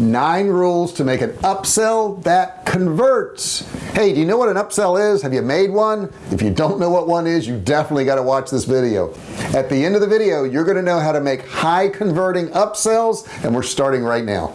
nine rules to make an upsell that converts. Hey do you know what an upsell is? Have you made one? If you don't know what one is you definitely got to watch this video. At the end of the video you're going to know how to make high converting upsells and we're starting right now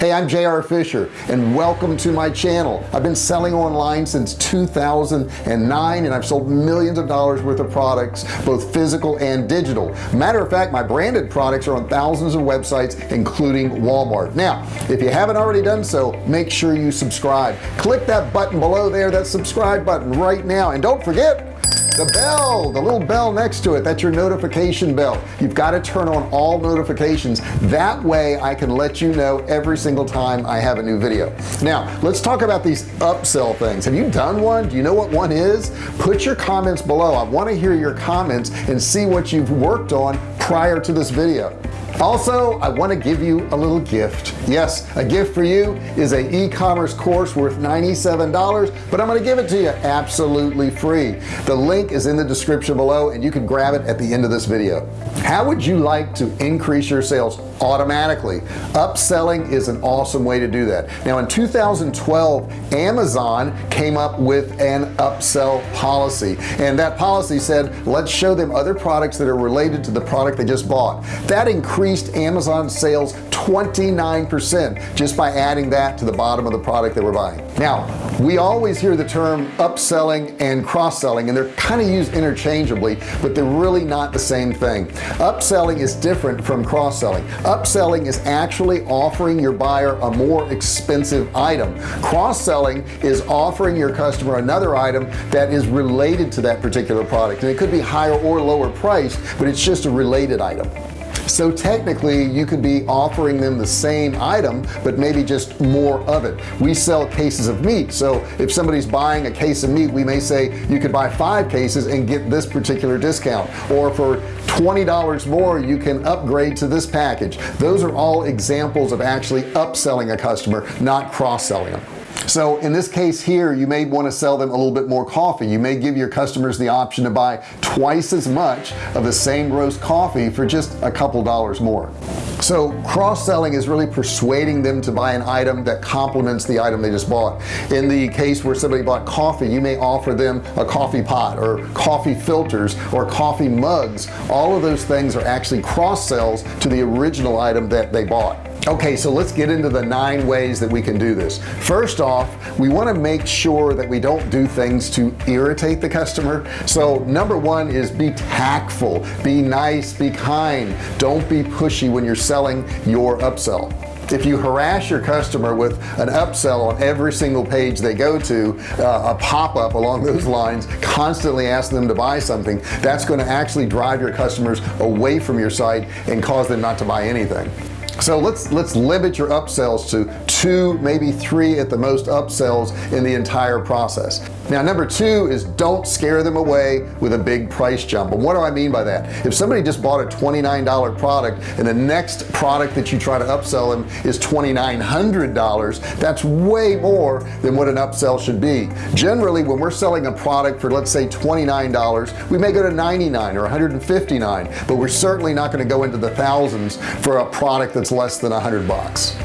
hey I'm JR Fisher and welcome to my channel. I've been selling online since 2009 and I've sold millions of dollars worth of products both physical and digital. Matter of fact my branded products are on thousands of websites including Walmart. Now if you haven't already done so make sure you subscribe. Click that button below there that subscribe button right now. And don't forget the bell the little bell next to it that's your notification bell. You've got to turn on all notifications. That way I can let you know every single time I have a new video. Now let's talk about these upsell things. Have you done one? Do you know what one is? Put your comments below. I want to hear your comments and see what you've worked on prior to this video also I want to give you a little gift. Yes a gift for you is a e-commerce course worth $97 but I'm going to give it to you absolutely free. The link is in the description below and you can grab it at the end of this video. How would you like to increase your sales automatically. Upselling is an awesome way to do that. Now in 2012 Amazon came up with an upsell policy and that policy said let's show them other products that are related to the product they just bought. That increased Amazon sales 29% just by adding that to the bottom of the product that we're buying. Now we always hear the term upselling and cross-selling and they're kind of used interchangeably but they're really not the same thing. Upselling is different from cross-selling. Upselling is actually offering your buyer a more expensive item. Cross-selling is offering your customer another item that is related to that particular product and it could be higher or lower priced but it's just a related item so technically you could be offering them the same item but maybe just more of it. We sell cases of meat so if somebody's buying a case of meat we may say you could buy five cases and get this particular discount. Or for $20 more you can upgrade to this package. Those are all examples of actually upselling a customer not cross-selling them so in this case here you may want to sell them a little bit more coffee. You may give your customers the option to buy twice as much of the same roast coffee for just a couple dollars more. So cross-selling is really persuading them to buy an item that complements the item they just bought. In the case where somebody bought coffee you may offer them a coffee pot or coffee filters or coffee mugs. All of those things are actually cross sells to the original item that they bought. Okay so let's get into the nine ways that we can do this. First off we want to make sure that we don't do things to irritate the customer. So number one is be tactful. Be nice. Be kind. Don't be pushy when you're selling your upsell. If you harass your customer with an upsell on every single page they go to uh, a pop-up along those lines constantly ask them to buy something that's going to actually drive your customers away from your site and cause them not to buy anything so let's let's limit your upsells to two maybe three at the most upsells in the entire process now number two is don't scare them away with a big price jump. And what do I mean by that? If somebody just bought a $29 product and the next product that you try to upsell them is $2,900 that's way more than what an upsell should be. Generally when we're selling a product for let's say $29 we may go to 99 or 159 but we're certainly not going to go into the thousands for a product that's less than a hundred bucks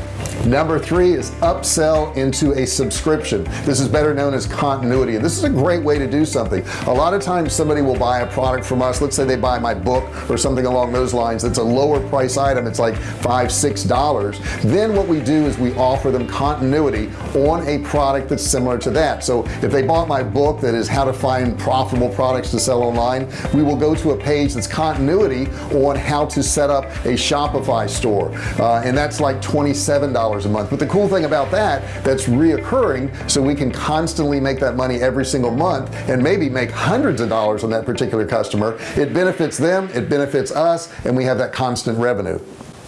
number three is upsell into a subscription. This is better known as continuity and this is a great way to do something. A lot of times somebody will buy a product from us. Let's say they buy my book or something along those lines it's a lower price item. It's like five six dollars. Then what we do is we offer them continuity on a product that's similar to that. So if they bought my book that is how to find profitable products to sell online we will go to a page that's continuity on how to set up a Shopify store. Uh, and that's like $27 a month. But the cool thing about that that's reoccurring so we can constantly make that money every single month and maybe make hundreds of dollars on that particular customer it benefits them it benefits us and we have that constant revenue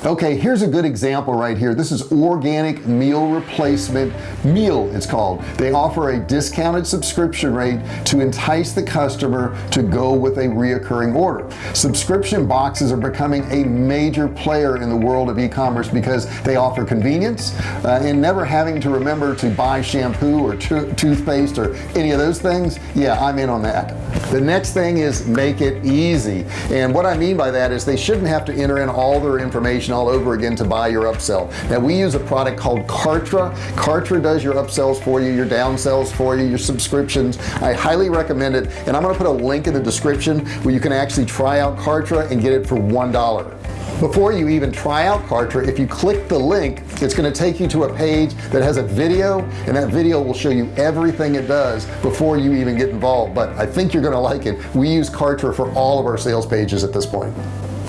okay here's a good example right here. This is organic meal replacement meal it's called. They offer a discounted subscription rate to entice the customer to go with a reoccurring order. Subscription boxes are becoming a major player in the world of e-commerce because they offer convenience uh, and never having to remember to buy shampoo or toothpaste or any of those things yeah I'm in on that the next thing is make it easy. And what I mean by that is they shouldn't have to enter in all their information all over again to buy your upsell. Now we use a product called Kartra. Kartra does your upsells for you your downsells for you your subscriptions. I highly recommend it. And I'm gonna put a link in the description where you can actually try out Kartra and get it for one dollar before you even try out Kartra if you click the link it's going to take you to a page that has a video and that video will show you everything it does before you even get involved. But I think you're going to like it. We use Kartra for all of our sales pages at this point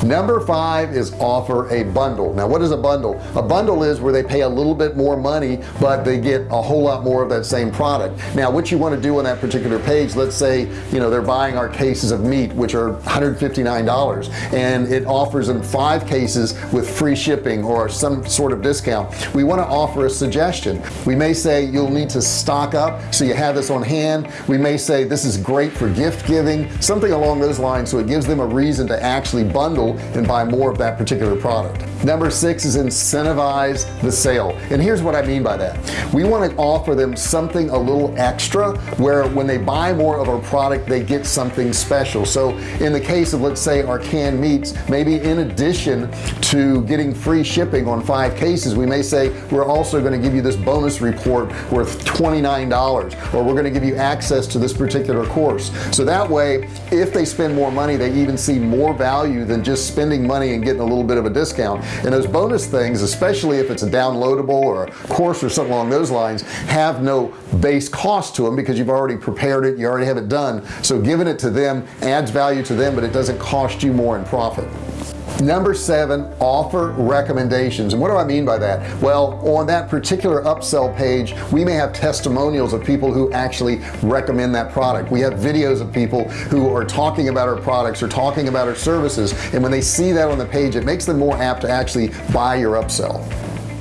number five is offer a bundle. Now what is a bundle? A bundle is where they pay a little bit more money but they get a whole lot more of that same product. Now what you want to do on that particular page let's say you know they're buying our cases of meat which are $159 and it offers them five cases with free shipping or some sort of discount. We want to offer a suggestion. We may say you'll need to stock up so you have this on hand. We may say this is great for gift giving something along those lines so it gives them a reason to actually bundle and buy more of that particular product. Number six is incentivize the sale. And here's what I mean by that. We want to offer them something a little extra where when they buy more of our product they get something special. So in the case of let's say our canned meats maybe in addition to getting free shipping on five cases we may say we're also going to give you this bonus report worth $29 or we're going to give you access to this particular course. So that way if they spend more money they even see more value than just just spending money and getting a little bit of a discount. And those bonus things especially if it's a downloadable or a course or something along those lines have no base cost to them because you've already prepared it you already have it done. So giving it to them adds value to them but it doesn't cost you more in profit number seven offer recommendations. And what do I mean by that? Well on that particular upsell page we may have testimonials of people who actually recommend that product. We have videos of people who are talking about our products or talking about our services. And when they see that on the page it makes them more apt to actually buy your upsell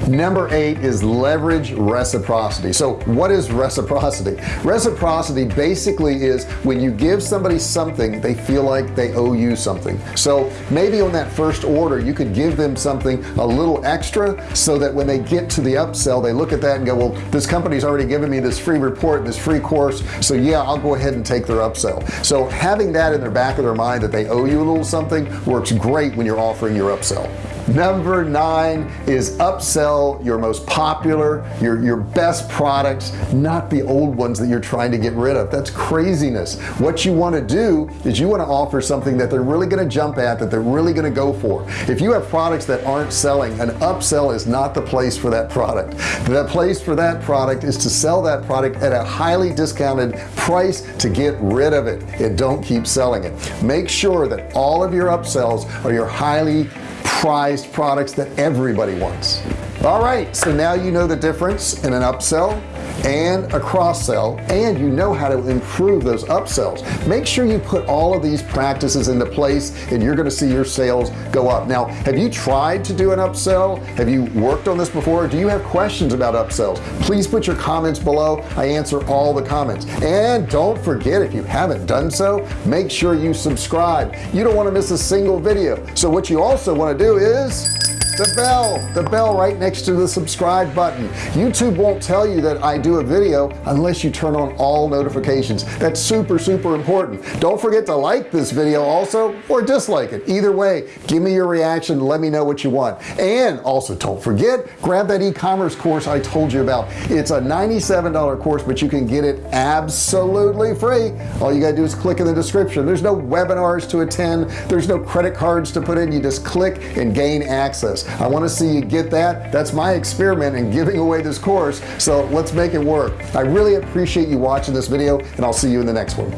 number eight is leverage reciprocity. So what is reciprocity? Reciprocity basically is when you give somebody something they feel like they owe you something. So maybe on that first order you could give them something a little extra so that when they get to the upsell they look at that and go well this company's already given me this free report this free course. So yeah I'll go ahead and take their upsell. So having that in their back of their mind that they owe you a little something works great when you're offering your upsell number nine is upsell your most popular your your best products not the old ones that you're trying to get rid of. That's craziness. What you want to do is you want to offer something that they're really going to jump at that they're really going to go for. If you have products that aren't selling an upsell is not the place for that product. The place for that product is to sell that product at a highly discounted price to get rid of it and don't keep selling it. Make sure that all of your upsells are your highly prized products that everybody wants. All right so now you know the difference in an upsell and a cross sell and you know how to improve those upsells make sure you put all of these practices into place and you're going to see your sales go up. Now have you tried to do an upsell have you worked on this before? Do you have questions about upsells please put your comments below. I answer all the comments. And don't forget if you haven't done so make sure you subscribe. You don't want to miss a single video. So what you also want to do is the bell the bell right next to the subscribe button. YouTube won't tell you that I do a video unless you turn on all notifications. That's super super important. Don't forget to like this video also or dislike it. Either way give me your reaction. Let me know what you want. And also don't forget grab that e-commerce course I told you about. It's a $97 course but you can get it absolutely free. All you gotta do is click in the description. There's no webinars to attend. There's no credit cards to put in. You just click and gain access I want to see you get that. That's my experiment in giving away this course. So let's make it work. I really appreciate you watching this video and I'll see you in the next one.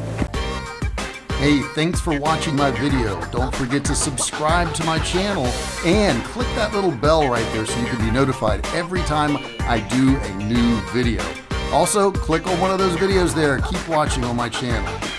Hey thanks for watching my video. Don't forget to subscribe to my channel and click that little bell right there so you can be notified every time I do a new video. Also click on one of those videos there. Keep watching on my channel